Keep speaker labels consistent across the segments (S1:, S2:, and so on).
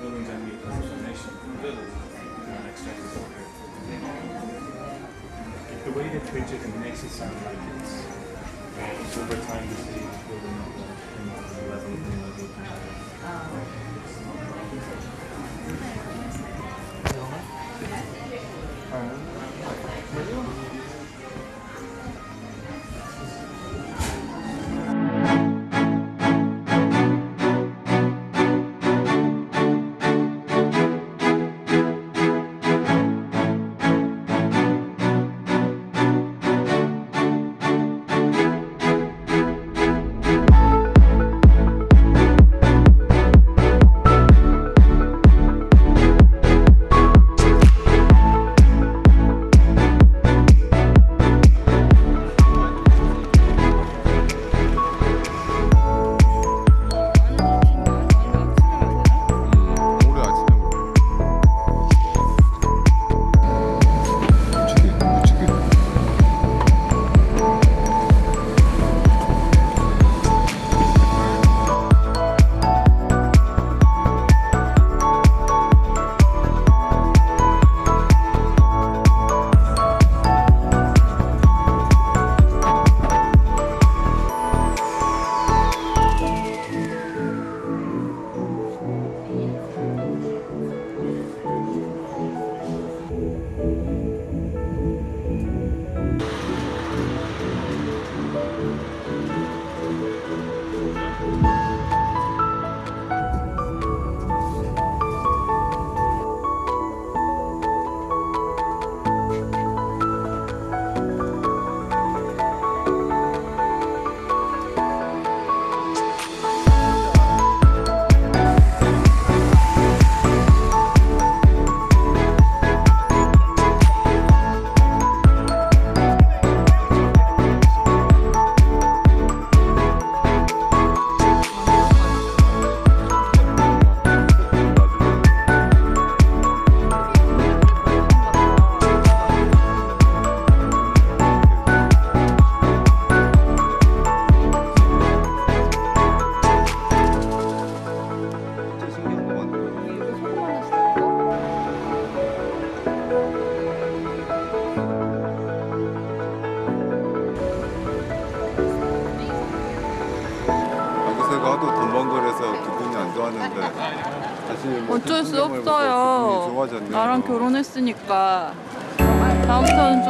S1: buildings and the transformation from the the way they picture it makes it sound like it's over time the city is building up level, level,
S2: level.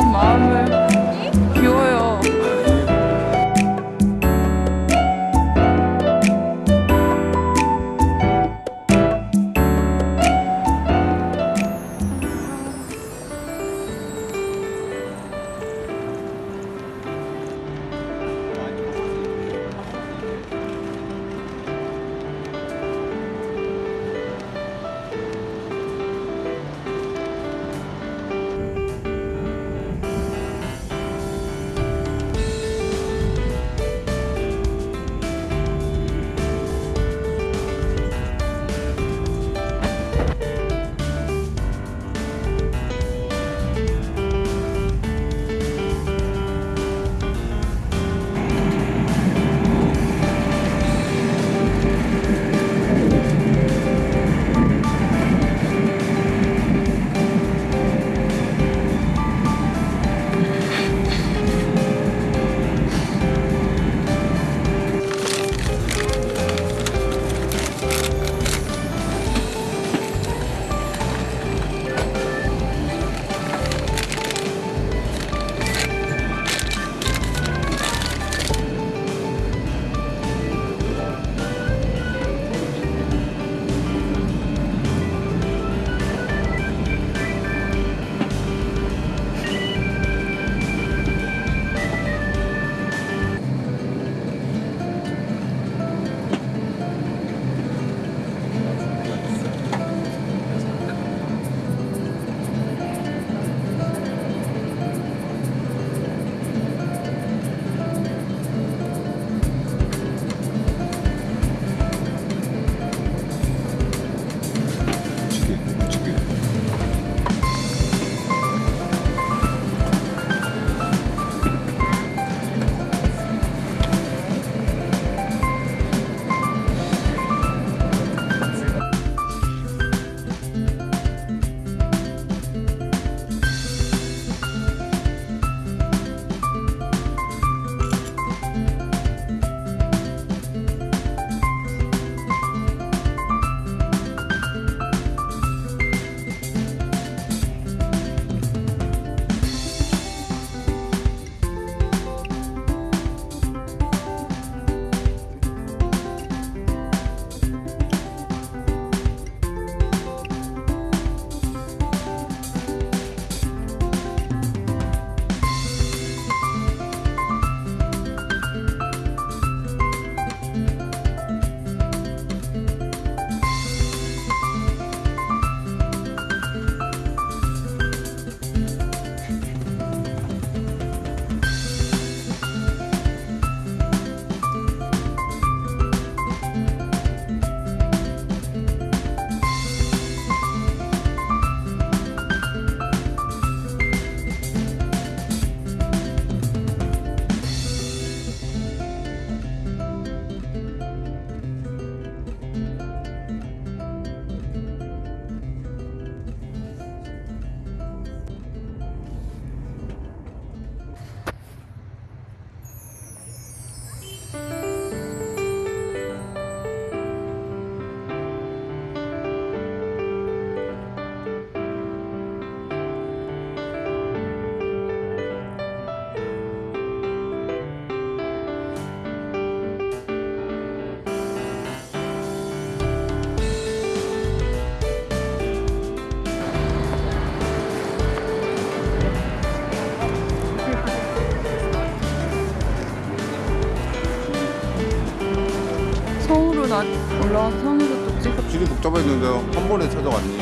S2: mother. 올라와서 산에서 또 찍어.
S3: 길이 복잡했는데 한 번에 찾아왔니?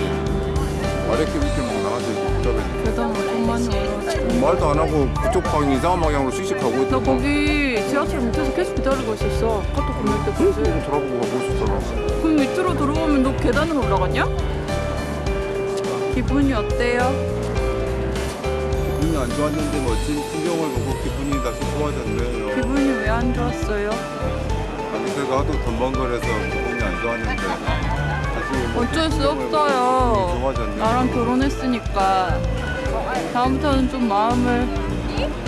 S3: 아랫길 밑길 막 나가서 복잡했는데
S2: 계단 엄청 많이 올라왔지
S3: 말도 안 하고 그쪽 방향 이상한 방향으로 씩씩 가고
S2: 나
S3: 있던
S2: 거기 지하철 밑에서 계속 기다리고 있었어. 카톡 보낼 때까지
S3: 조금 돌아보고 가고 있었잖아.
S2: 그럼 밑으로 들어오면 너 계단으로 올라갔냐? 기분이 어때요?
S3: 기분이 안 좋았는데 멋진 풍경을 보고 기분이 다시 좋아졌네요.
S2: 기분이 왜 안 좋았어요?
S3: 제가 하도 덤벙거려서 기분이 안 좋았는데 뭐
S2: 어쩔 수 없어요. 나랑 결혼했으니까 다음부터는 좀 마음을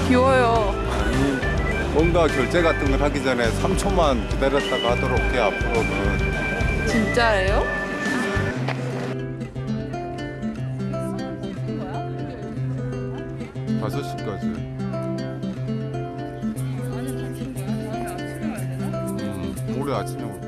S2: 비워요.
S3: 아니 뭔가 결제 같은 걸 하기 전에 3초만 기다렸다가 하도록 해 앞으로는.
S2: 진짜예요?
S3: 다섯 시까지 음, 올해 아침